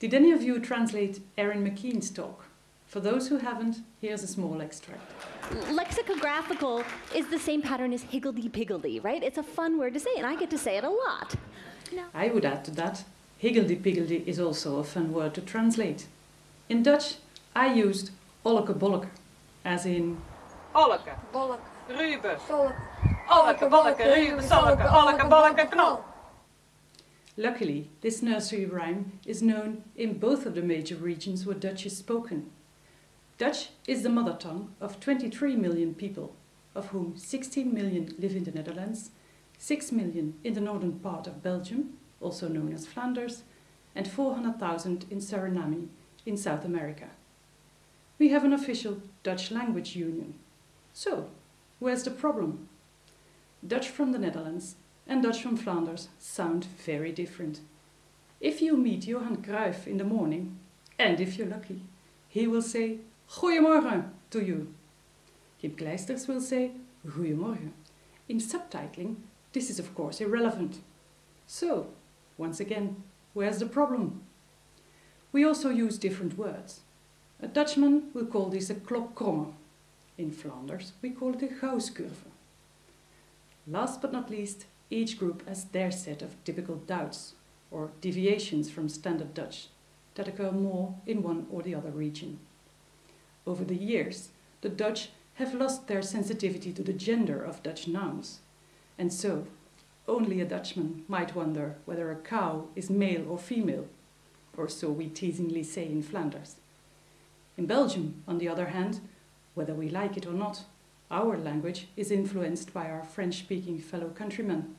Did any of you translate Erin McKean's talk? For those who haven't, here's a small extract. Lexicographical is the same pattern as higgledy-piggledy, right? It's a fun word to say, and I get to say it a lot. No. I would add to that, higgledy-piggledy is also a fun word to translate. In Dutch, I used olleke bolleke, as in... Olleke, bolleke, Rubus, olleke, bolleke, Rubus, olleke, olleke, bolleke, knol. Luckily, this nursery rhyme is known in both of the major regions where Dutch is spoken. Dutch is the mother tongue of 23 million people, of whom 16 million live in the Netherlands, 6 million in the northern part of Belgium, also known as Flanders, and 400,000 in Suriname in South America. We have an official Dutch language union. So, where's the problem? Dutch from the Netherlands and Dutch from Flanders sound very different. If you meet Johan Cruyff in the morning, and if you're lucky, he will say Goeiemorgen to you. Kim Clijsters will say Goeiemorgen. In subtitling, this is of course irrelevant. So, once again, where's the problem? We also use different words. A Dutchman will call this a klokkromme. In Flanders, we call it a gausscurve. Last but not least, each group has their set of typical doubts or deviations from standard Dutch that occur more in one or the other region. Over the years, the Dutch have lost their sensitivity to the gender of Dutch nouns, and so only a Dutchman might wonder whether a cow is male or female, or so we teasingly say in Flanders. In Belgium, on the other hand, whether we like it or not, our language is influenced by our French-speaking fellow countrymen,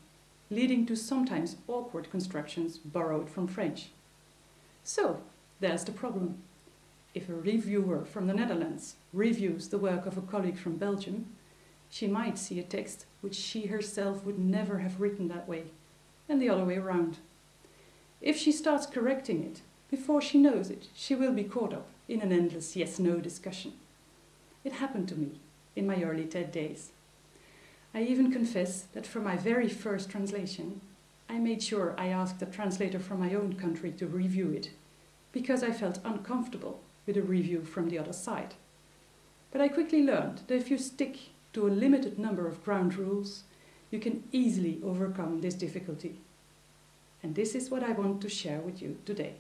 leading to sometimes awkward constructions borrowed from French. So, there's the problem. If a reviewer from the Netherlands reviews the work of a colleague from Belgium, she might see a text which she herself would never have written that way, and the other way around. If she starts correcting it, before she knows it, she will be caught up in an endless yes-no discussion. It happened to me in my early TED days. I even confess that for my very first translation, I made sure I asked a translator from my own country to review it, because I felt uncomfortable with a review from the other side. But I quickly learned that if you stick to a limited number of ground rules, you can easily overcome this difficulty. And this is what I want to share with you today.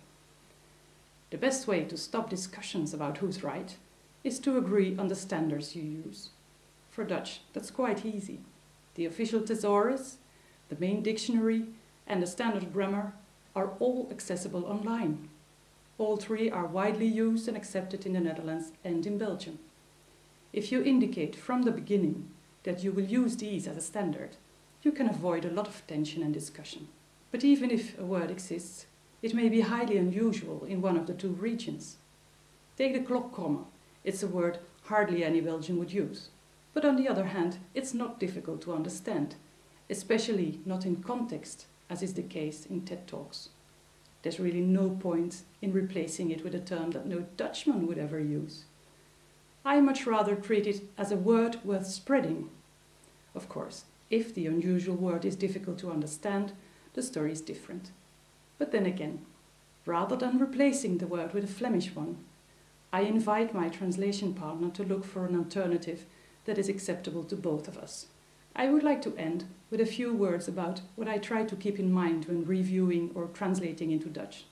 The best way to stop discussions about who's right is to agree on the standards you use. For Dutch, that's quite easy. The official thesaurus, the main dictionary and the standard grammar are all accessible online. All three are widely used and accepted in the Netherlands and in Belgium. If you indicate from the beginning that you will use these as a standard, you can avoid a lot of tension and discussion. But even if a word exists, it may be highly unusual in one of the two regions. Take the klokkromme. It's a word hardly any Belgian would use. But on the other hand, it's not difficult to understand, especially not in context, as is the case in TED Talks. There's really no point in replacing it with a term that no Dutchman would ever use. I much rather treat it as a word worth spreading. Of course, if the unusual word is difficult to understand, the story is different. But then again, rather than replacing the word with a Flemish one, I invite my translation partner to look for an alternative that is acceptable to both of us. I would like to end with a few words about what I try to keep in mind when reviewing or translating into Dutch.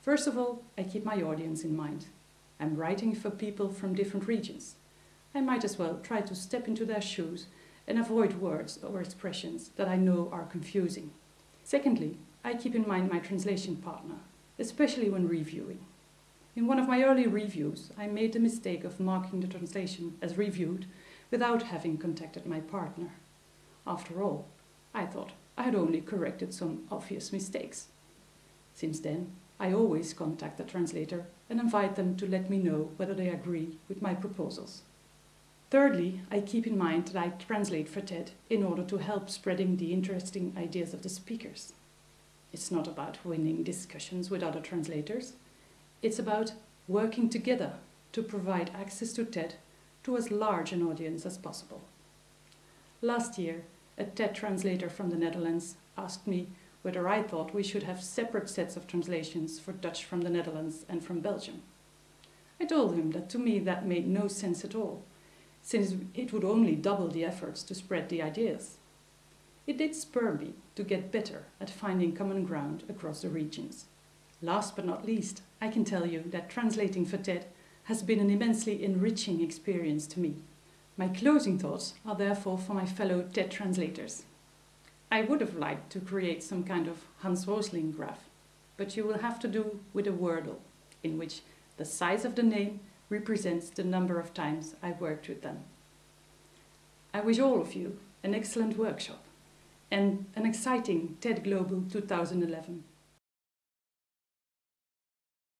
First of all, I keep my audience in mind. I'm writing for people from different regions. I might as well try to step into their shoes and avoid words or expressions that I know are confusing. Secondly, I keep in mind my translation partner, especially when reviewing. In one of my early reviews, I made the mistake of marking the translation as reviewed without having contacted my partner. After all, I thought I had only corrected some obvious mistakes. Since then, I always contact the translator and invite them to let me know whether they agree with my proposals. Thirdly, I keep in mind that I translate for TED in order to help spreading the interesting ideas of the speakers. It's not about winning discussions with other translators. It's about working together to provide access to TED to as large an audience as possible. Last year, a TED translator from the Netherlands asked me whether I thought we should have separate sets of translations for Dutch from the Netherlands and from Belgium. I told him that to me that made no sense at all, since it would only double the efforts to spread the ideas. It did spur me to get better at finding common ground across the regions. Last but not least, I can tell you that translating for TED has been an immensely enriching experience to me. My closing thoughts are therefore for my fellow TED translators. I would have liked to create some kind of Hans Rosling graph, but you will have to do with a Wordle, in which the size of the name represents the number of times I worked with them. I wish all of you an excellent workshop and an exciting TED Global 2011.